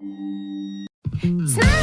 Smile,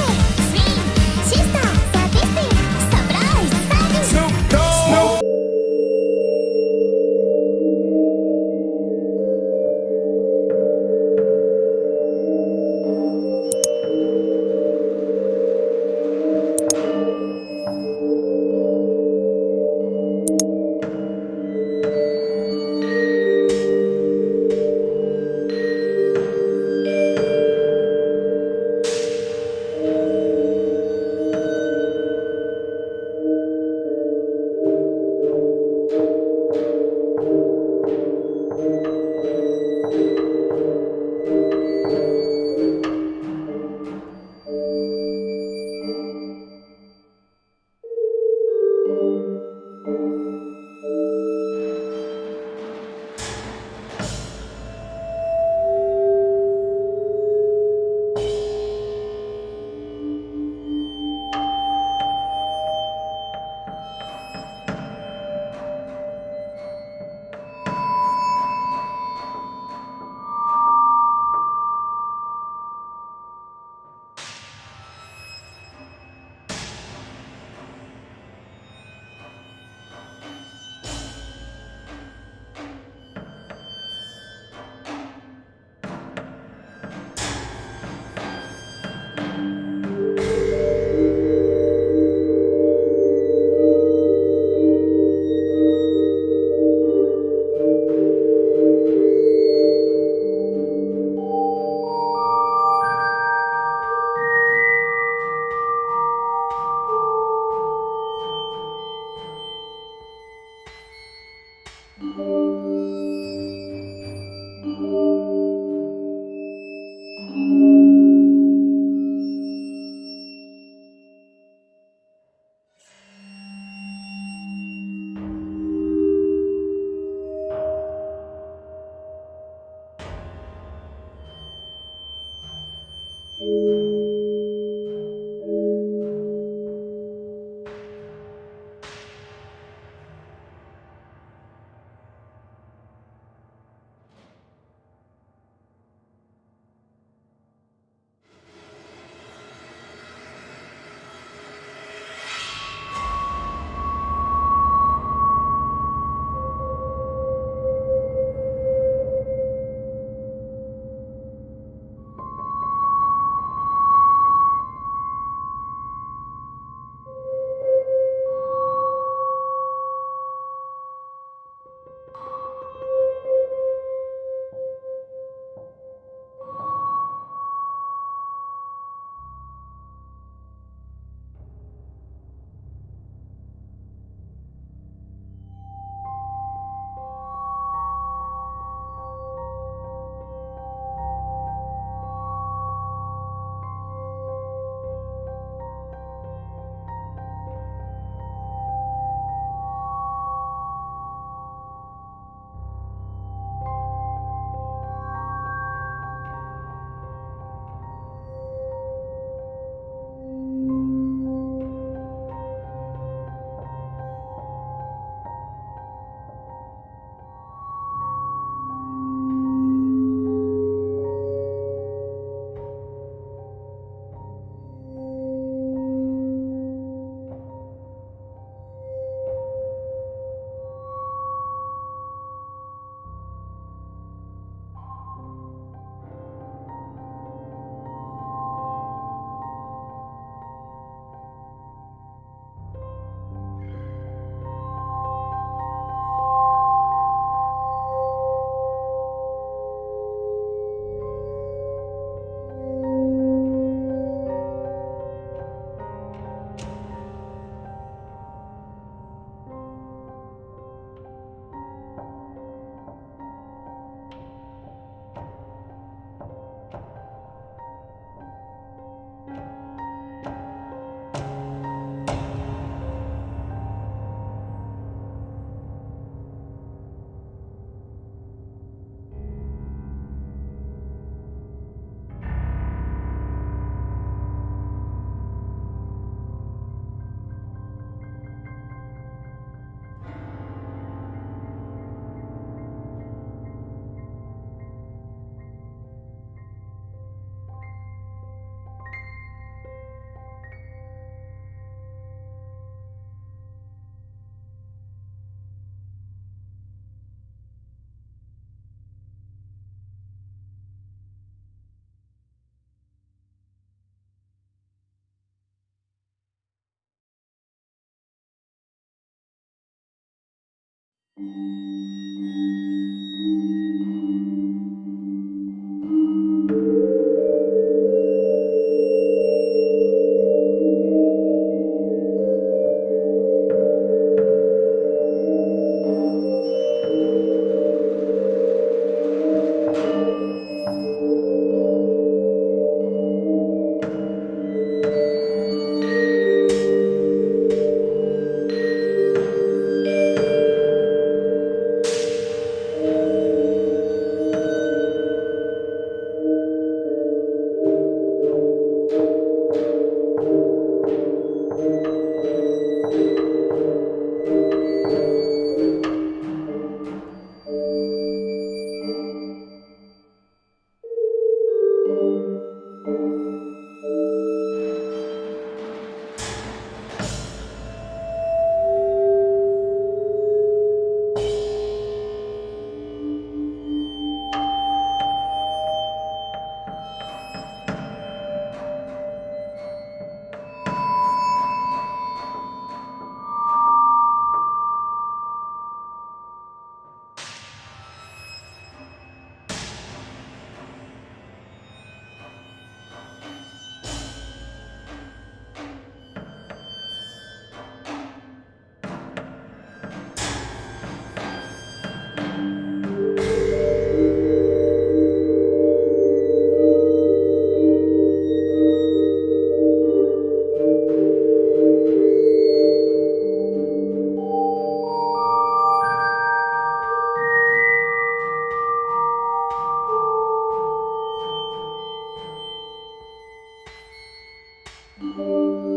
Música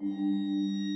Música